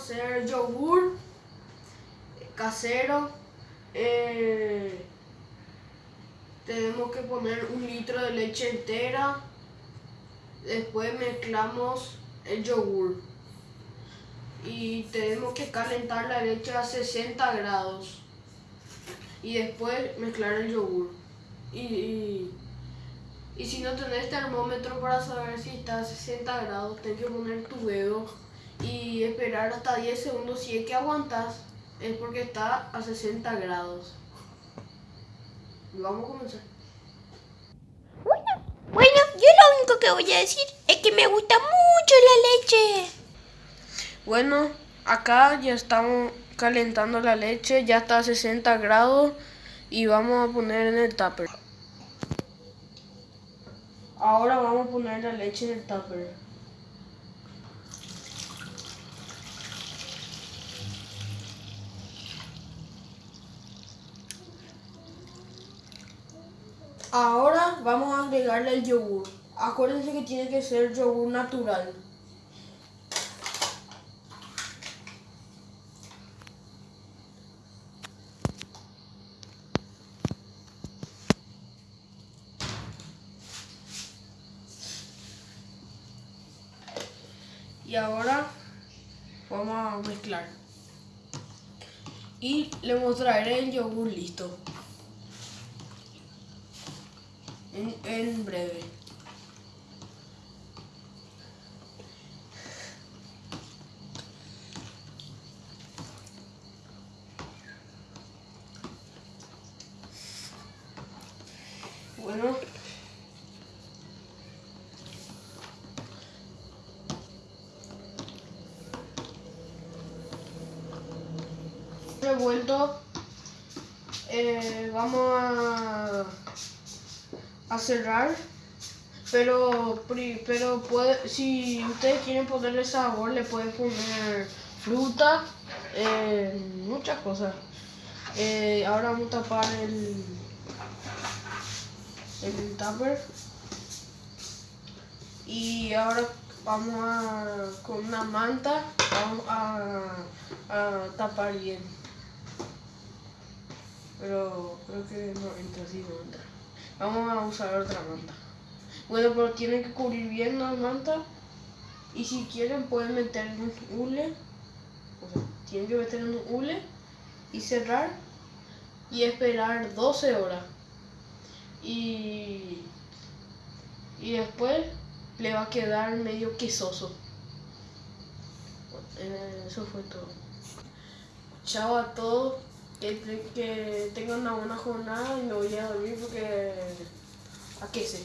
hacer yogur casero. Eh, tenemos que poner un litro de leche entera. Después mezclamos el yogur. Y tenemos que calentar la leche a 60 grados. Y después mezclar el yogur. Y, y, si no tenés termómetro para saber si está a 60 grados, tenés que poner tu dedo y esperar hasta 10 segundos. Si es que aguantas, es porque está a 60 grados. Y vamos a comenzar. Bueno, bueno, yo lo único que voy a decir es que me gusta mucho la leche. Bueno, acá ya estamos calentando la leche, ya está a 60 grados y vamos a poner en el tupper. Ahora vamos a poner la leche en el tupper. Ahora vamos a agregarle el yogur. Acuérdense que tiene que ser yogur natural. Y ahora vamos a mezclar. Y le mostraré el yogur listo. En, breve. Bueno. Revuelto. Eh, vamos a, a cerrar. Pero, pero puede, si ustedes quieren ponerle sabor, le pueden poner fruta, eh, muchas cosas. Eh, ahora vamos a tapar el, el tupper. Y ahora vamos a, con una manta, vamos a, a tapar bien. Pero creo que no entra así, no entra. Vamos a usar otra manta. Bueno, pero tienen que cubrir bien la manta. Y si quieren pueden meter un hule. O sea, tienen que meter un hule y cerrar y esperar 12 horas. Y, y después le va a quedar medio quesoso. Eh, eso fue todo. Chao a todos. Que, que tengan una buena jornada y me voy a dormir porque... ¿A qué sé?